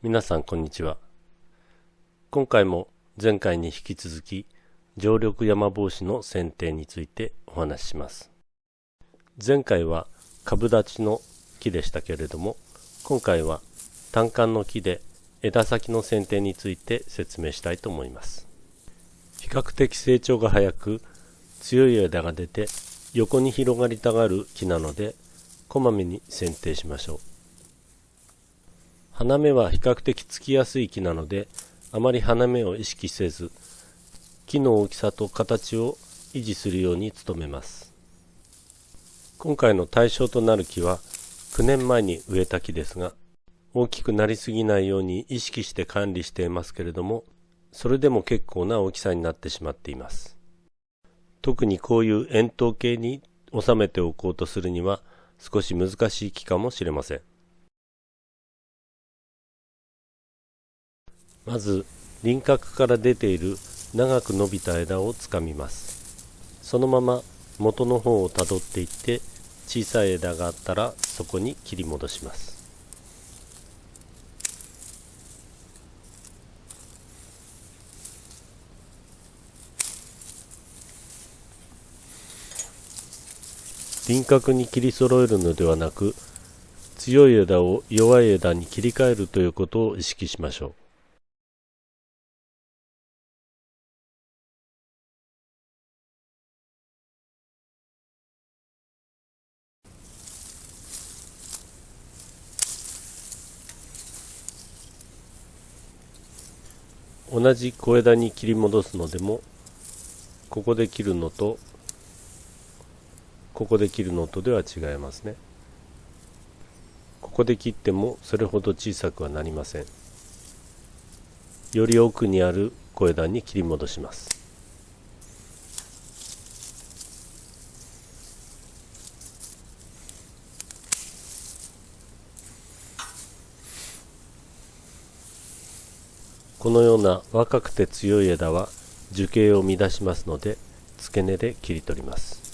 皆さんこんにちは。今回も前回に引き続き常緑山帽子の剪定についてお話しします。前回は株立ちの木でしたけれども今回は単管の木で枝先の剪定について説明したいと思います。比較的成長が早く強い枝が出て横に広がりたがる木なのでこまめに剪定しましょう。花芽は比較的つきやすい木なのであまり花芽を意識せず木の大きさと形を維持するように努めます。今回の対象となる木は9年前に植えた木ですが大きくなりすぎないように意識して管理していますけれどもそれでも結構な大きさになってしまっています。特にこういう円筒形に収めておこうとするには少し難しい木かもしれません。まず輪郭から出ている長く伸びた枝をつかみます。そのまま元の方をたどっていって小さい枝があったらそこに切り戻します。輪郭に切り揃えるのではなく強い枝を弱い枝に切り替えるということを意識しましょう。同じ小枝に切り戻すのでもここで切るのとここで切るのとでは違いますね。ここで切ってもそれほど小さくはなりません。より奥にある小枝に切り戻します。このような若くて強い枝は樹形を乱しますので付け根で切り取ります。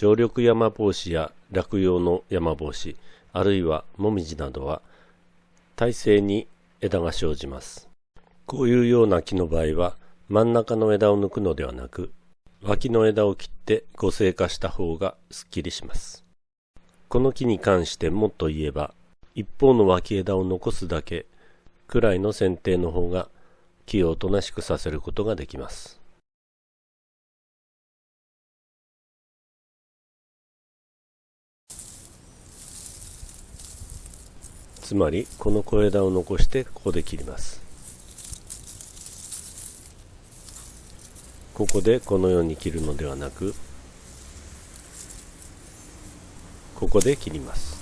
常緑山帽子や落葉の山帽子あるいはもみじなどは体勢に枝が生じます。こういうような木の場合は真ん中の枝を抜くのではなく脇の枝を切って五成化した方がすっきりします。この木に関してもっと言えば一方の脇枝を残すだけくらいの剪定の方が木をおとなしくさせることができます。つまりこの小枝を残してここで切ります。ここでこのように切るのではなくここで切ります。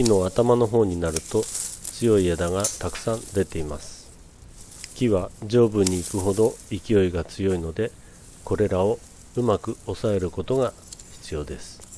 木の頭の方になると強い枝がたくさん出ています。木は上部に行くほど勢いが強いのでこれらをうまく抑えることが必要です。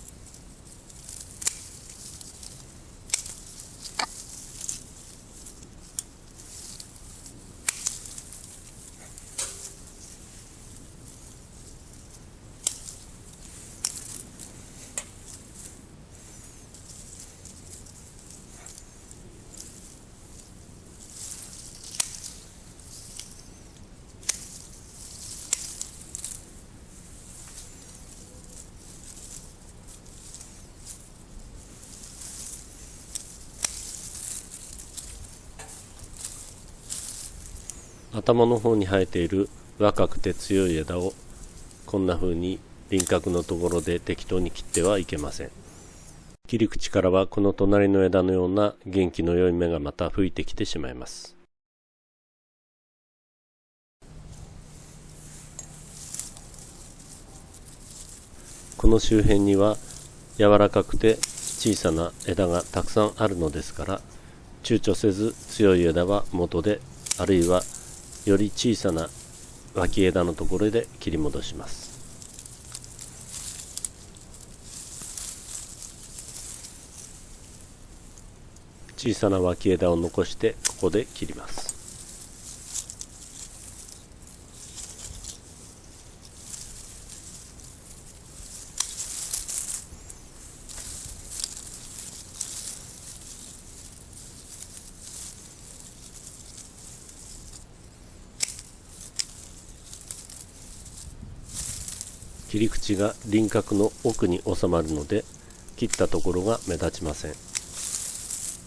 頭の方に生えている若くて強い枝をこんな風に輪郭のところで適当に切ってはいけません。切り口からはこの隣の枝のような元気の良い芽がまた吹いてきてしまいます。この周辺には柔らかくて小さな枝がたくさんあるのですから躊躇せず強い枝は元であるいはより小さな脇枝のところで切り戻します。小さな脇枝を残してここで切ります。切り口が輪郭の奥に収まるので切ったところが目立ちません。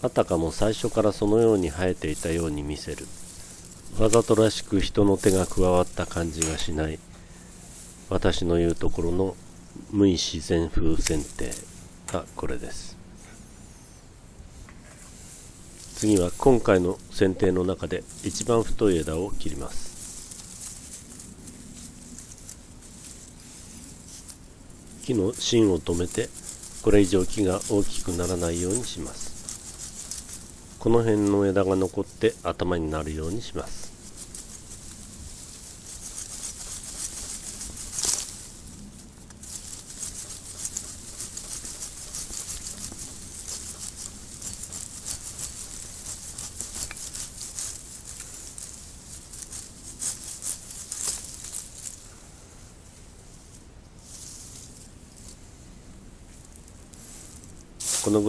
あたかも最初からそのように生えていたように見せる。わざとらしく人の手が加わった感じがしない。私の言うところの無意自然風剪定がこれです。次は今回の剪定の中で一番太い枝を切ります。木の芯を止めてこれ以上木が大きくならないようにします。この辺の枝が残って頭になるようにします。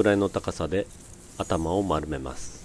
らいの高さで頭を丸めます。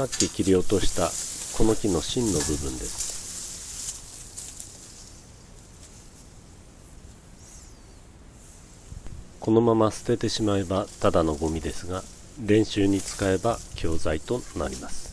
さっき切り落としたこの木の芯の部分です。このまま捨ててしまえばただのゴミですが練習に使えば教材となります。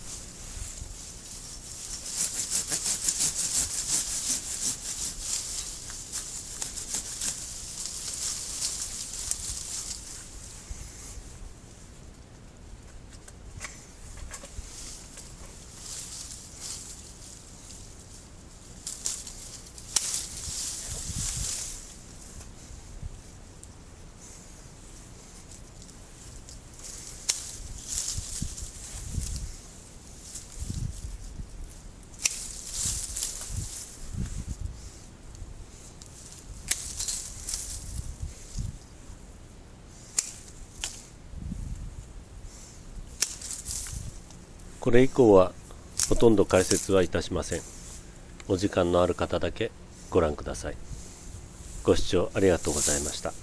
これ以降はほとんど解説はいたしません。お時間のある方だけご覧ください。ご視聴ありがとうございました。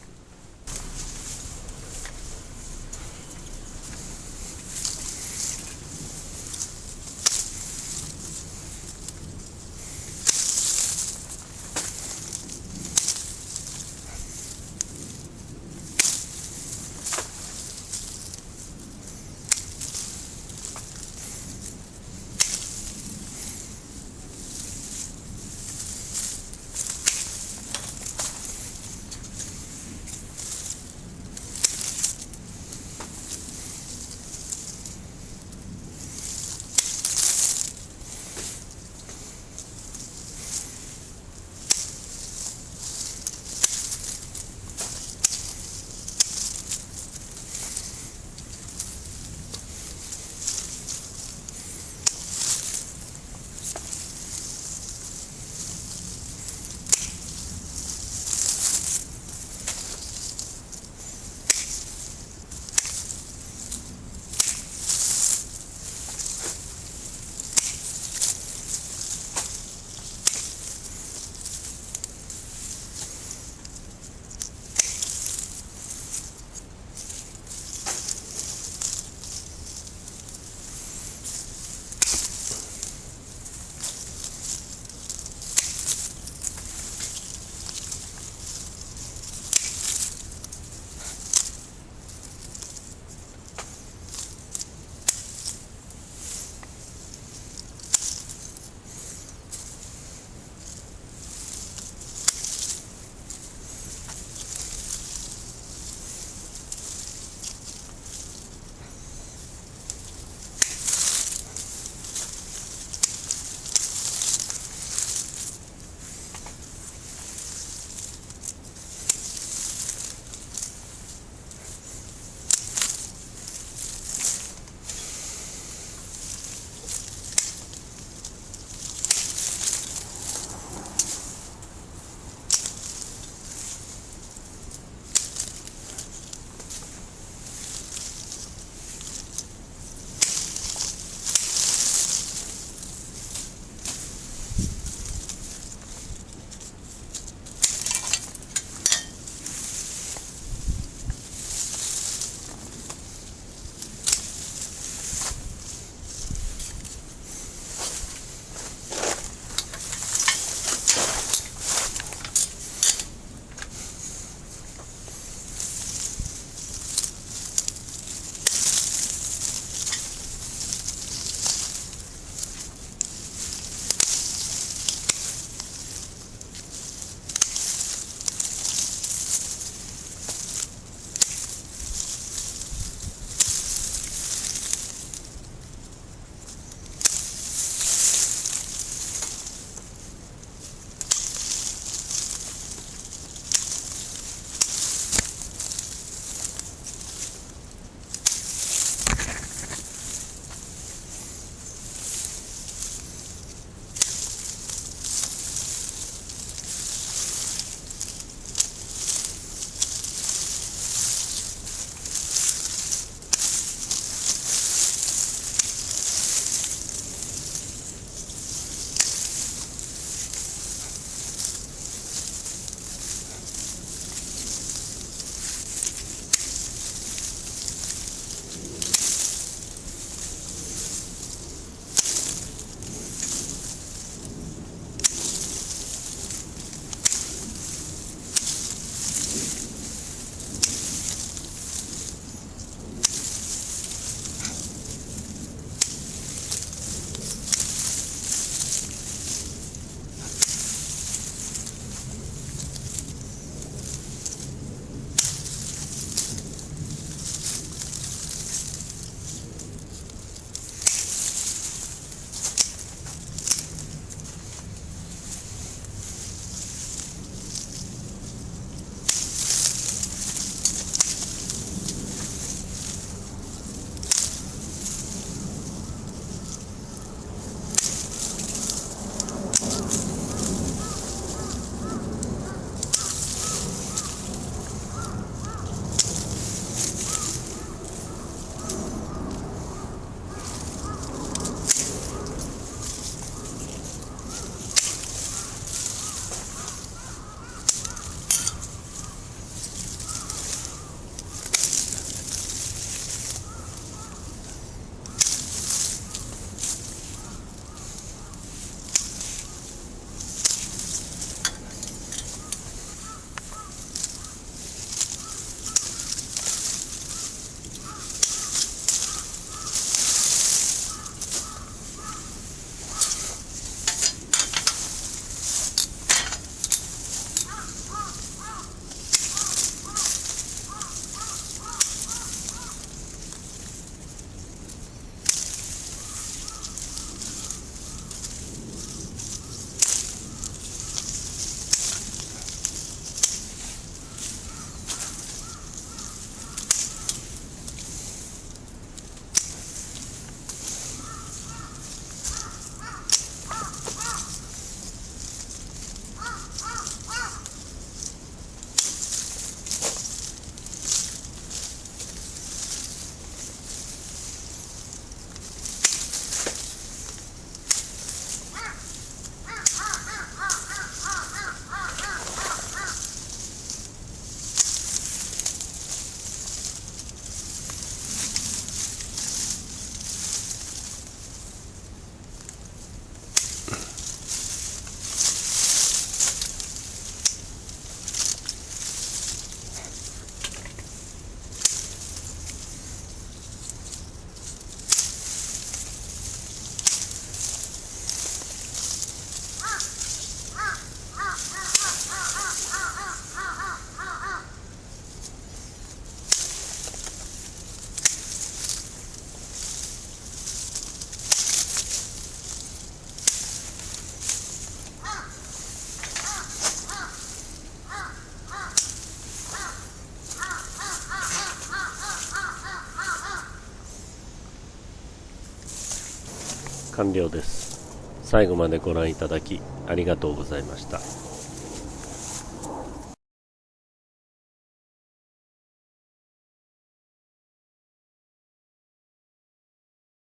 完了です。最後までご覧いただきありがとうございました。